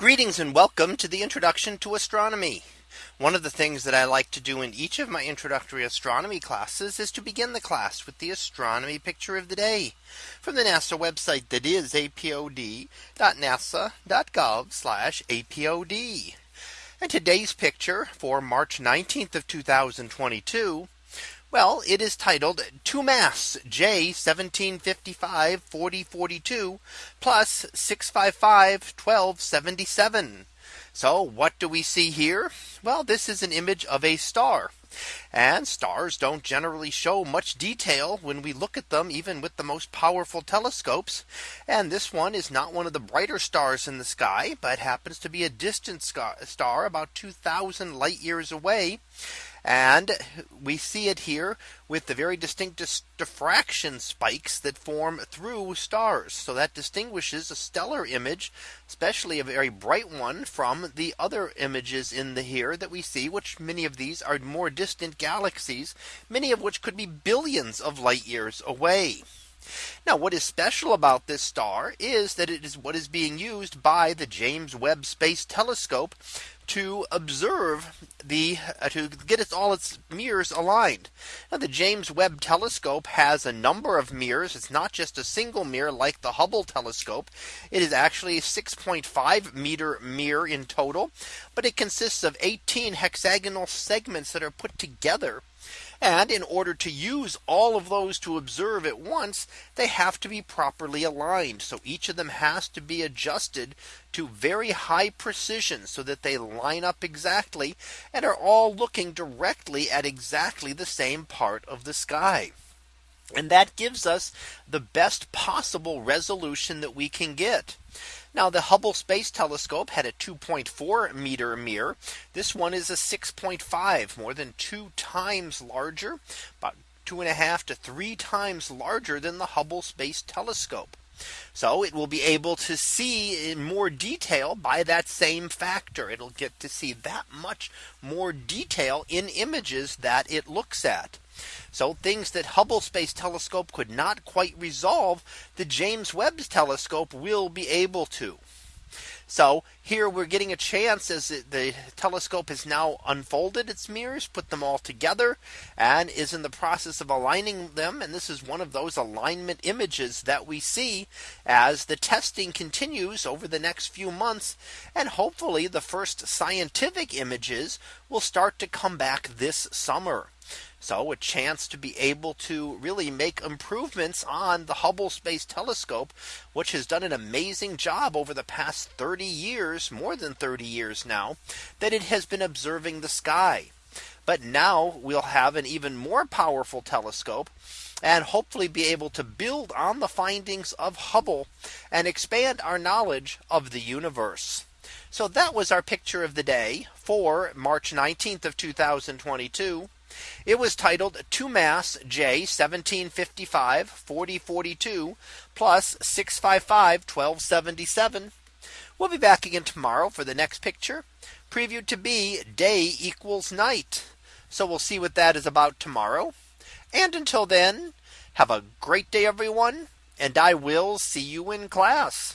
Greetings and welcome to the introduction to astronomy. One of the things that I like to do in each of my introductory astronomy classes is to begin the class with the astronomy picture of the day from the NASA website that is apod.nasa.gov apod. And today's picture for March 19th of 2022 well, it is titled two mass J 1755 4042 plus 655 1277. So what do we see here? Well, this is an image of a star. And stars don't generally show much detail when we look at them even with the most powerful telescopes. And this one is not one of the brighter stars in the sky, but happens to be a distant star about 2000 light years away. And we see it here with the very distinct diffraction spikes that form through stars. So that distinguishes a stellar image, especially a very bright one from the other images in the here that we see, which many of these are more distant galaxies, many of which could be billions of light years away. Now what is special about this star is that it is what is being used by the James Webb Space Telescope to observe the uh, to get its all its mirrors aligned. Now the James Webb telescope has a number of mirrors. It's not just a single mirror like the Hubble telescope. It is actually a 6.5 meter mirror in total, but it consists of 18 hexagonal segments that are put together and in order to use all of those to observe at once, they have to be properly aligned. So each of them has to be adjusted to very high precision so that they line up exactly and are all looking directly at exactly the same part of the sky. And that gives us the best possible resolution that we can get. Now the Hubble Space Telescope had a 2.4 meter mirror. This one is a 6.5 more than two times larger, about two and a half to three times larger than the Hubble Space Telescope. So it will be able to see in more detail by that same factor. It'll get to see that much more detail in images that it looks at. So things that Hubble Space Telescope could not quite resolve, the James Webb Telescope will be able to. So here we're getting a chance as the telescope has now unfolded its mirrors, put them all together and is in the process of aligning them. And this is one of those alignment images that we see as the testing continues over the next few months. And hopefully the first scientific images will start to come back this summer. So a chance to be able to really make improvements on the Hubble Space Telescope, which has done an amazing job over the past 30 years, more than 30 years now, that it has been observing the sky. But now we'll have an even more powerful telescope and hopefully be able to build on the findings of Hubble and expand our knowledge of the universe. So that was our picture of the day for March 19th of 2022. It was titled two mass J 1755 4042 plus 655 1277. We'll be back again tomorrow for the next picture previewed to be day equals night. So we'll see what that is about tomorrow. And until then, have a great day, everyone. And I will see you in class.